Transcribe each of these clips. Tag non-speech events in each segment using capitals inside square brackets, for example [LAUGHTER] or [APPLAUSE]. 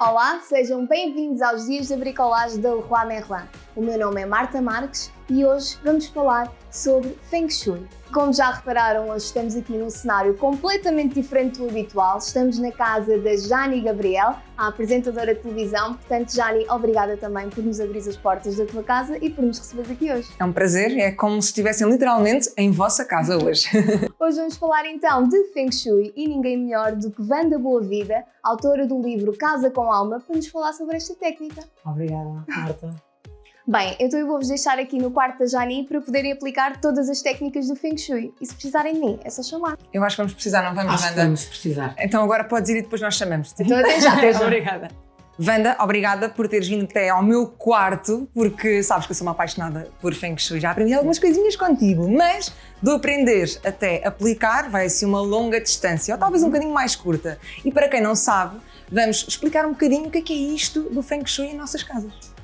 Olá, sejam bem-vindos aos Dias da Bricolagem da Leroy Merlin. O meu nome é Marta Marques e hoje vamos falar sobre Feng Shui. Como já repararam, hoje estamos aqui num cenário completamente diferente do habitual. Estamos na casa da Jani Gabriel, a apresentadora de televisão. Portanto, Jani, obrigada também por nos abrir as portas da tua casa e por nos receberes aqui hoje. É um prazer, é como se estivessem literalmente em vossa casa hoje. [LAUGHS] hoje vamos falar então de Feng Shui e ninguém melhor do que Wanda Boa Vida, autora do livro Casa com Alma, para nos falar sobre esta técnica. Obrigada, Marta. Bem, então eu vou-vos deixar aqui no quarto da Jani para poderem aplicar todas as técnicas do Feng Shui. E se precisarem de mim, é só chamar. Eu acho que vamos precisar, não vamos, acho Wanda? vamos precisar. Então agora podes ir e depois nós chamamos. -te. Então até já. até já. Obrigada. Wanda, obrigada por teres vindo até ao meu quarto, porque sabes que eu sou uma apaixonada por Feng Shui. Já aprendi algumas coisinhas contigo, mas do aprender até aplicar vai ser uma longa distância, ou talvez um bocadinho mais curta. E para quem não sabe, vamos explicar um bocadinho o que é, que é isto do Feng Shui em nossas casas.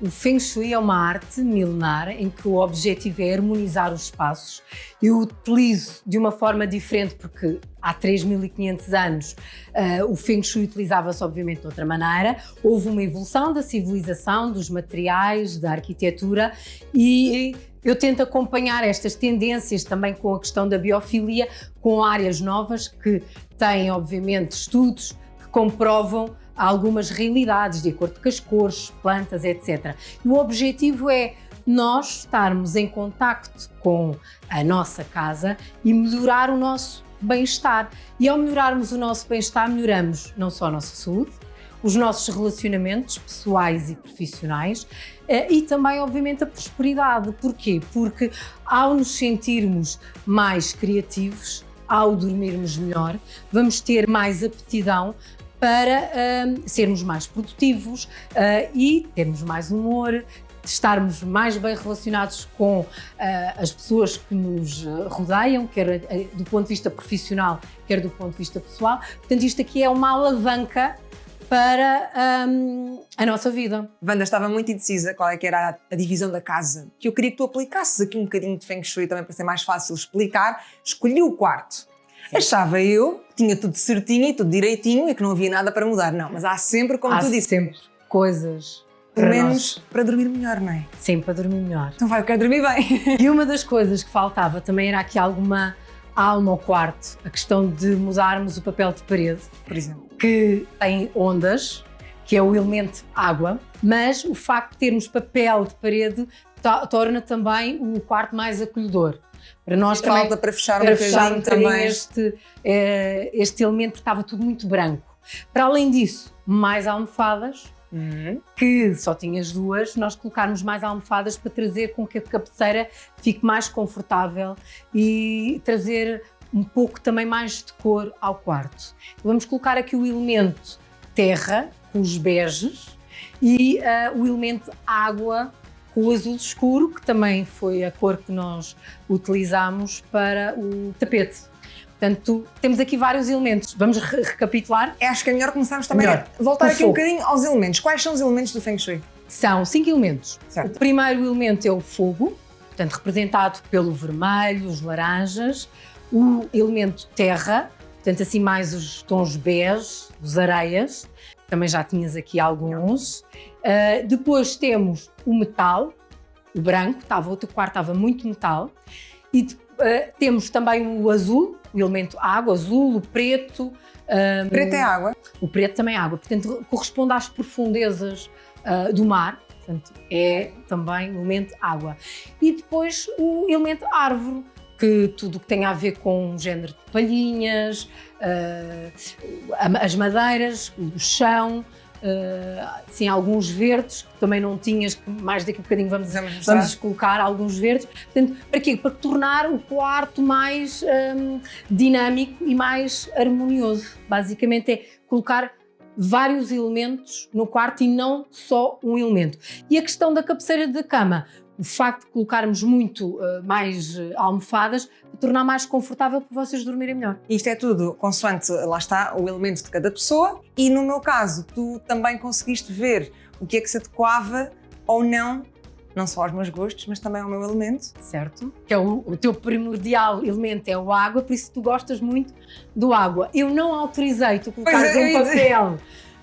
O Feng Shui é uma arte milenar em que o objetivo é harmonizar os espaços. Eu utilizo de uma forma diferente porque há 3.500 anos uh, o Feng Shui utilizava-se obviamente de outra maneira. Houve uma evolução da civilização, dos materiais, da arquitetura e eu tento acompanhar estas tendências também com a questão da biofilia, com áreas novas que têm obviamente estudos que comprovam algumas realidades, de acordo com as cores, plantas, etc. E o objetivo é nós estarmos em contacto com a nossa casa e melhorar o nosso bem-estar. E ao melhorarmos o nosso bem-estar, melhoramos não só a nossa saúde, os nossos relacionamentos pessoais e profissionais eh, e também, obviamente, a prosperidade. Porquê? Porque ao nos sentirmos mais criativos, ao dormirmos melhor, vamos ter mais aptidão para uh, sermos mais produtivos uh, e termos mais humor, estarmos mais bem relacionados com uh, as pessoas que nos rodeiam, quer do ponto de vista profissional, quer do ponto de vista pessoal. Portanto, isto aqui é uma alavanca para um, a nossa vida. Wanda estava muito indecisa qual é que era a, a, divisão da casa, que eu queria que tu aplicasses aqui um bocadinho de Feng Shui também para ser mais fácil explicar. Escolhi o quarto. Achava eu que tinha tudo certinho e tudo direitinho e que não havia nada para mudar. Não, mas há sempre, como há tu disse, sempre coisas pelo menos nós. para dormir melhor, não é? Sim, para dormir melhor. Então vai, eu quero dormir bem. E uma das coisas que faltava também era aqui alguma alma ao quarto, a questão de mudarmos o papel de parede, por exemplo, que tem ondas, que é o elemento água, mas o facto de termos papel de parede torna também o quarto mais acolhedor. Para nós também, falta para fechar para um fechar um também este, eh, este elemento porque estava tudo muito branco. Para além disso, mais almofadas, uhum. que só tinhas duas, nós colocarmos mais almofadas para trazer com que a cabeceira fique mais confortável e trazer um pouco também mais de cor ao quarto. Vamos colocar aqui o elemento terra, com os beges, e uh, o elemento água o azul escuro, que também foi a cor que nós utilizamos para o tapete. Portanto, temos aqui vários elementos. Vamos re recapitular? Acho que é melhor começarmos também melhor. a voltar aqui um bocadinho aos elementos. Quais são os elementos do Feng Shui? São cinco elementos. Certo. O primeiro elemento é o fogo, portanto, representado pelo vermelho, os laranjas. O elemento terra, portanto, assim mais os tons bege, os areias. Também já tinhas aqui alguns. Uh, depois temos o metal, o branco, estava, o teu quarto estava muito metal. E uh, temos também o azul, o elemento água, azul, o preto. Um, preto é água? O preto também é água, portanto corresponde às profundezas uh, do mar, portanto é também o elemento água. E depois o elemento árvore, que tudo o que tem a ver com o género de palhinhas, uh, as madeiras, o chão, uh, sim, alguns verdes, que também não tinhas, que mais daqui a bocadinho vamos, vamos, vamos colocar alguns verdes. Portanto, para quê? Para tornar o quarto mais um, dinâmico e mais harmonioso. Basicamente é colocar vários elementos no quarto e não só um elemento. E a questão da cabeceira de cama, o facto de colocarmos muito uh, mais uh, almofadas tornar mais confortável para vocês dormirem melhor. Isto é tudo consoante, lá está, o elemento de cada pessoa e no meu caso, tu também conseguiste ver o que é que se adequava ou não não só aos meus gostos, mas também ao meu elemento. Certo. Que é o, o, teu primordial elemento é o água, por isso tu gostas muito do água. Eu não autorizei tu colocares é, um papel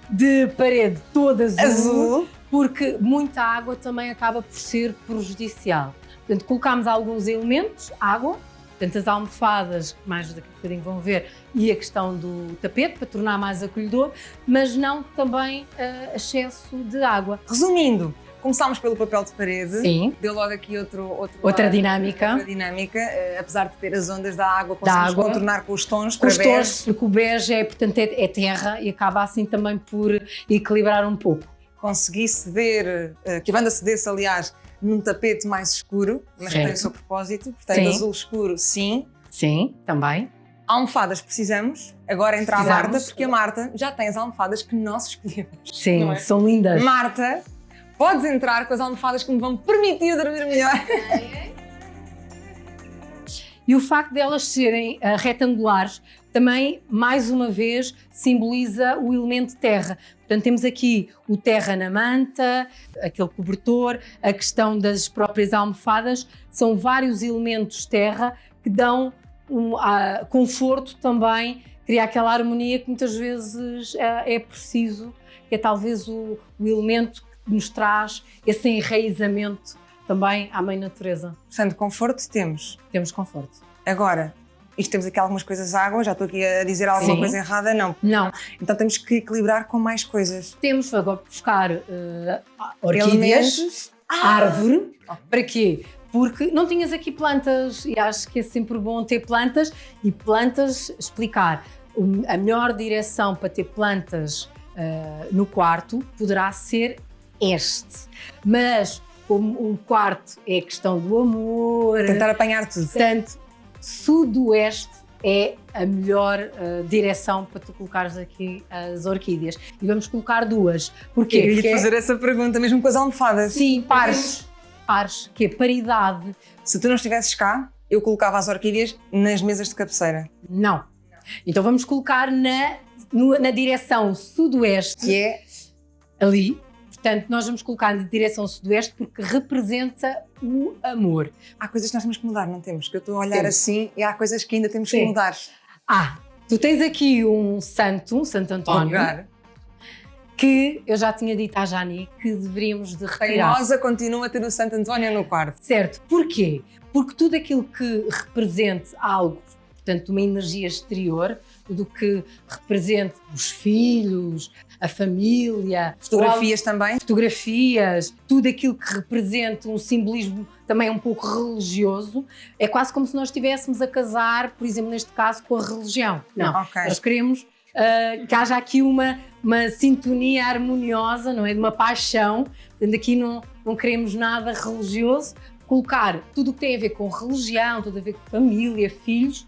de parede todo azul, Azul. porque muita água também acaba por ser prejudicial. Portanto, colocámos alguns elementos, água, portanto as almofadas, que mais daqui a bocadinho vão ver, e a questão do tapete, para tornar mais acolhedor, mas não também eh, excesso de água. Resumindo, começámos pelo papel de parede. Sim. Deu logo aqui outro, outro Outra lado, dinâmica. Outra dinâmica. eh, apesar de ter as ondas da água, Da conseguimos água. contornar com os tons Com para os bege. tons, porque o bege é, portanto, é, é terra e acaba assim também por equilibrar um pouco. Consegui ceder, eh, que a banda cedesse, aliás, num tapete mais escuro, mas que tem o seu propósito. Portanto, Sim. azul escuro, sim. Sim, também. Almofadas precisamos. Agora entra a. Marta, porque a Marta já tem as almofadas que nós escolhemos. Sim, é? são lindas. Marta, podes entrar com as almofadas que me vão permitir dormir melhor. E o facto de elas serem ah, retangulares também, mais uma vez, simboliza o elemento terra. Portanto, temos aqui o terra na manta, aquele cobertor, a questão das próprias almofadas, são vários elementos terra que dão um ah, conforto também, cria aquela harmonia que muitas vezes ah, é preciso, que é talvez o, o elemento que nos traz esse enraizamento também à mãe natureza. Portanto, conforto temos. Temos conforto. Agora, isto temos aqui algumas coisas água, já estou aqui a dizer alguma Sim. coisa errada, não. Não, Então temos que equilibrar com mais coisas. temos agora buscar eh, orquídeas, Elementos. árvore. Ok. Para quê? Porque não tinhas aqui plantas e acho que é sempre bom ter plantas e plantas, explicar. A melhor direção para ter plantas eh, no quarto poderá ser este. Mas como o quarto é questão do amor, Tentar apanhar tudo. Portanto, sudoeste é a melhor eh, direção para tu colocares aqui as orquídeas. E vamos colocar duas. Porquê? Eu ia Porque te fazer essa pergunta, mesmo com as almofadas. Sim, pares. Pares, que é paridade. Se tu não estivesses cá, eu colocava as orquídeas nas mesas de cabeceira. Não. Então vamos colocar na, no- na direção sudoeste, Que é ali. Portanto, nós vamos colocar na direção sudoeste porque representa o amor. há coisas que nós temos que mudar, não temos? Que eu estou a olhar Temos. assim e há coisas que ainda temos que Sim. mudar. Ah, tu tens aqui um santo, um Santo António, que eu já tinha dito à Jani que deveríamos de retirar. Teimosa continua a ter o Santo António no quarto. Certo. Porquê? Porque tudo aquilo que represente algo, portanto, uma energia exterior, tudo o que represente os filhos, a família, Fotografias também. fotografias, tudo aquilo que represente um simbolismo também um pouco religioso, é quase como se nós estivéssemos a casar, por exemplo, neste caso, com a religião. Não. Ok. Nós queremos ah, que haja aqui uma, uma sintonia harmoniosa, não é? De uma paixão. Portanto, aqui não, não queremos nada religioso. Colocar tudo o que tem a ver com religião, tudo a ver com família, filhos,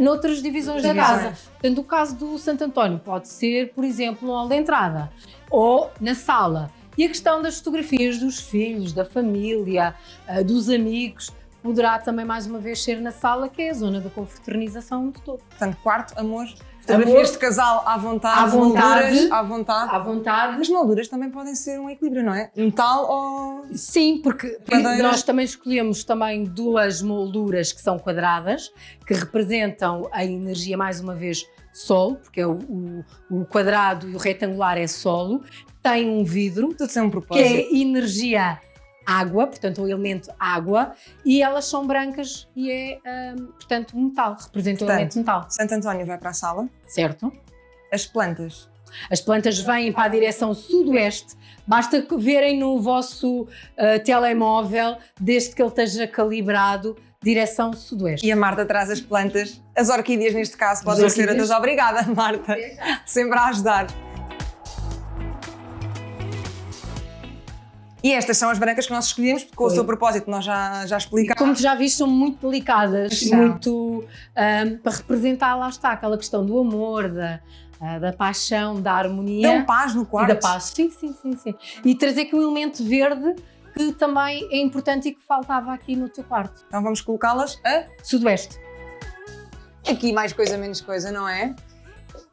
noutras divisões da casa. Portanto, o caso do Santo António pode ser, por exemplo, no hall de entrada ou na sala. E a questão das fotografias dos filhos, da família, ah, dos amigos, poderá também mais uma vez ser na sala, que é a zona da confraternização de todo. Portanto, quarto, amor. Fotografias de casal à vontade. À vontade. molduras à vontade. À vontade. As molduras também podem ser um equilíbrio, não é? Metal ou. Sim, porque nós também escolhemos também duas molduras que são quadradas, que representam a energia, mais uma vez, Sol, porque é o, o- o quadrado e o retangular é solo, tem um vidro, Tudo tem um que propósito. é energia água, portanto o elemento água, e elas são brancas e é, hum, portanto, metal, representa o Portanto. elemento metal, Santo António vai para a sala. certo? As plantas. As plantas vêm para a direção sudoeste, basta que verem no vosso ah, telemóvel, desde que ele esteja calibrado, direção sudoeste. E a Marta traz as plantas. As orquídeas, neste caso, podem ser outras. Obrigada, Marta. Sempre a ajudar. E estas são as brancas que nós escolhemos, porque com o seu propósito nós já, já explicámos. Como tu já viste, são muito delicadas, muito ahm, para representar, lá está, aquela questão do amor, da, ah, da paixão, da harmonia. Dão paz no E quarto. da paz, sim, sim, sim, sim. E trazer aqui um elemento verde que também é importante e que faltava aqui no teu quarto. Então vamos colocá-las a Sudoeste. aqui mais coisa, menos coisa, não é?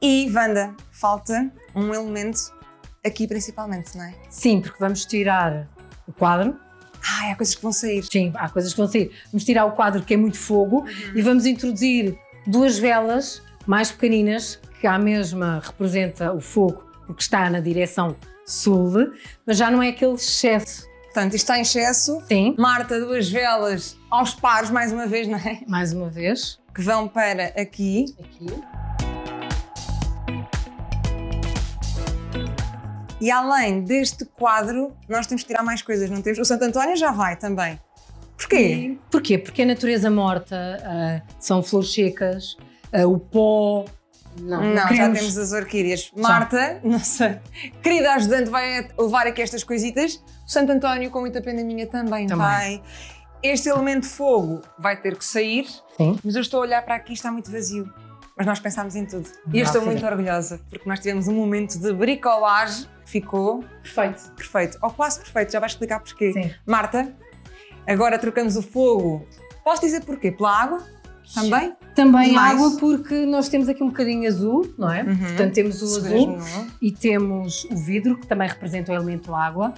E, Wanda, falta um elemento aqui principalmente, não é? Sim, porque vamos tirar o quadro. Ai, há coisas que vão sair. Sim, há coisas que vão sair. Vamos tirar o quadro que é muito fogo e vamos introduzir duas velas mais pequeninas que à mesma representa o fogo porque está na direção sul, mas já não é aquele excesso. Portanto, isto está em excesso. Sim. Marta, duas velas aos pares, mais uma vez, não é? Mais uma vez. Que vão para aqui. Aqui. E além deste quadro, nós temos que tirar mais coisas, não temos? O Santo António já vai também. Porquê? Porquê? Porque a natureza morta, uh, são flores secas, uh, o pó. Não, Não, já temos as orquídeas. Marta, nossa querida ajudante, vai levar aqui estas coisitas. O Santo António, com muita pena minha, também, Também. vai. Este elemento fogo vai ter que sair, Sim. mas eu estou a olhar para aqui e está muito vazio. Mas nós pensámos em tudo. E eu estou muito orgulhosa, porque nós tivemos um momento de bricolagem ficou Perfeito. perfeito. Ou quase perfeito, já vais explicar porquê. Sim. Marta, agora trocamos o fogo. Posso dizer porquê? Pela água? Também? Também Mais? água, porque nós temos aqui um bocadinho azul, não é? Uhum. Portanto, temos o azul não é? e temos o vidro, que também representa o elemento água,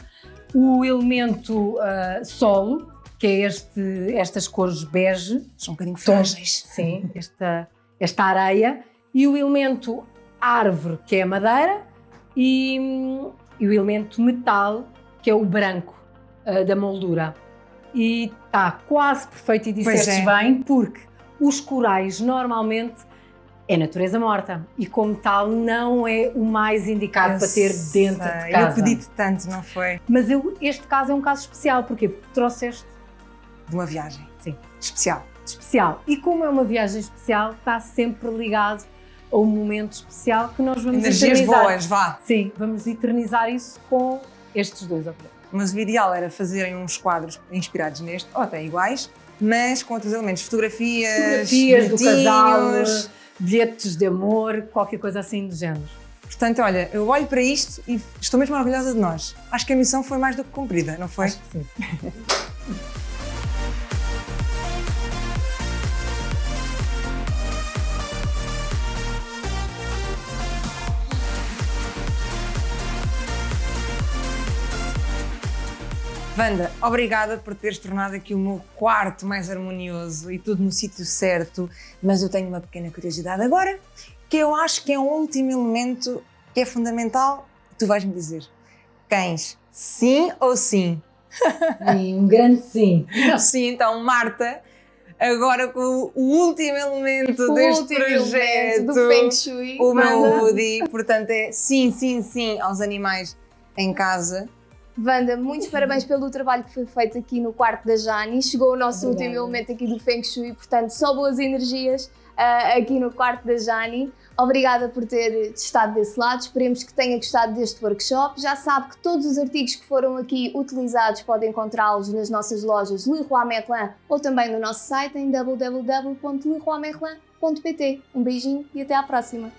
o elemento ah, solo, que é este, estas cores bege, São um bocadinho frágeis. sim, esta, esta areia, e o elemento árvore, que é a madeira, e, e o elemento metal, que é o branco ah, da moldura. E está quase perfeito e disseste é. bem, porque os corais normalmente é natureza morta e como tal não é o mais indicado Eu para ter dentro sei, de casa. Eu pedi-te tanto, não foi? Mas eu, este caso é um caso especial, porquê? Porque trouxeste De uma viagem. Sim. Especial. especial. E como é uma viagem especial, está sempre ligado a um momento especial que nós vamos Energias eternizar. boas, vá. Sim, vamos eternizar isso com estes dois objetos. Mas o ideal era fazerem uns quadros inspirados neste, ou até iguais, mas com outros elementos. Fotografias, Fotografias do casal, bilhetes de amor, qualquer coisa assim do género. Portanto, olha, eu olho para isto e estou mesmo orgulhosa de nós. Acho que a missão foi mais do que cumprida, não foi? Acho que sim. [LAUGHS] Wanda, obrigada por teres tornado aqui o meu quarto mais harmonioso e tudo no sítio certo, mas eu tenho uma pequena curiosidade agora, que eu acho que é um último elemento que é fundamental. Tu vais-me dizer, cães, sim ou sim? Sim, um grande sim. [LAUGHS] Sim, então, Marta, agora com o último elemento O deste último projeto, elemento do Feng Shui. o meu. Woody, portanto é sim, sim, sim aos animais em casa. Wanda, muitos parabéns pelo trabalho que foi feito aqui no quarto da Jani. Chegou o nosso Obrigada. último elemento aqui do Feng Shui, portanto, só boas energias ah, aqui no quarto da Jani. Obrigada por ter estado desse lado. Esperemos que tenha gostado deste workshop. Já sabe que todos os artigos que foram aqui utilizados podem encontrá-los nas nossas lojas Leroy Merlin ou também no nosso site em www.leroymerlin.pt. Um beijinho e até à próxima.